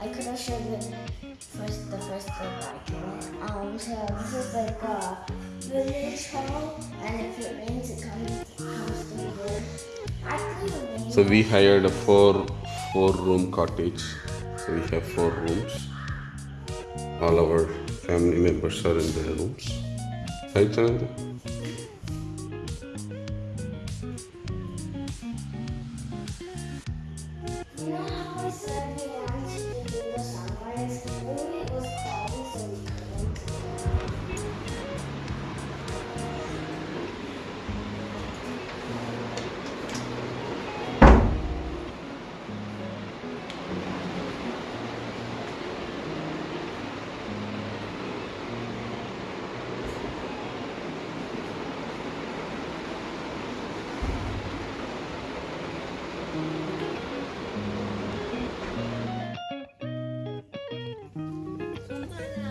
I could have shared it first, the first clip I drew. Um, so this is like a village hall, and if it rains, it comes, comes to the So we hired a four, four room cottage. So we have four rooms. All our family members are in their rooms. Right, Chandra?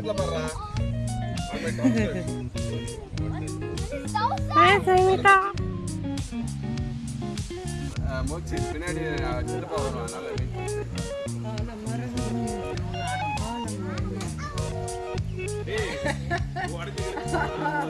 மூச்சு பின்னாடி சின்னப்பா வருவான் நல்ல மீன் உடஞ்சி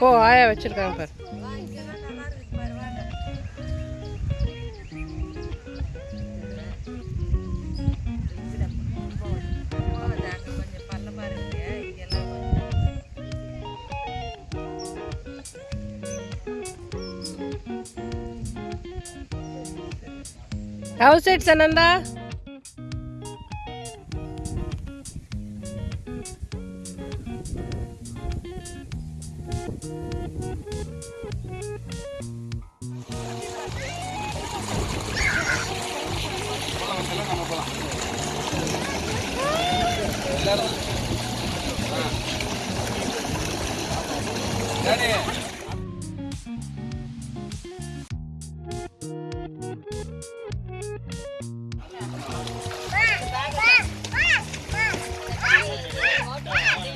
போ ஆயா வச்சிருக்காங்க பாரு house side சனந்தா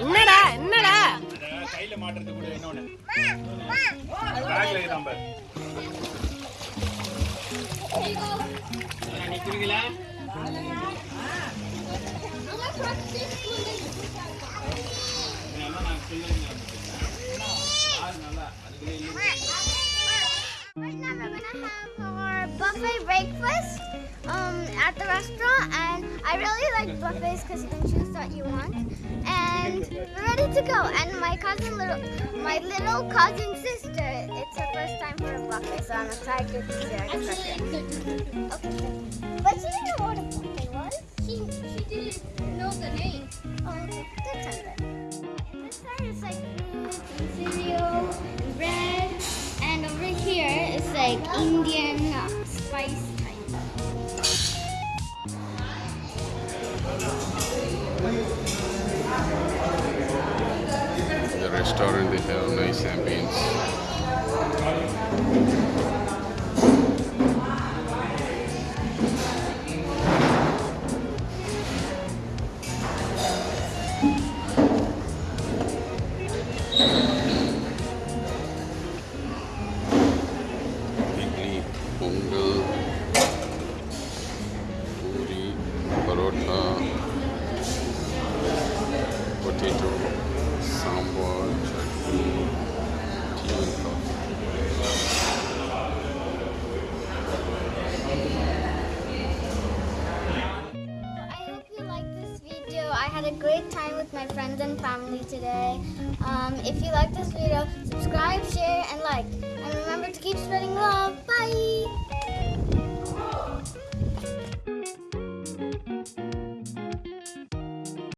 என்னடா என்னடா கையில மாட்டுறது கூட இன்னொன்னு my breakfast um, at the restaurant and I really like buffets because you can choose what you want and we're ready to go and my cousin little my little cousin sister it's her first time for a buffet so I'm excited to see her okay. but she didn't know what a buffet was she, she didn't know the name oh that sounds good this side is like cereal and bread and over like Indian The restaurant they have nice ambience. had a great time with my friends and family today. Um, if you like this video, subscribe, share, and like. And remember to keep spreading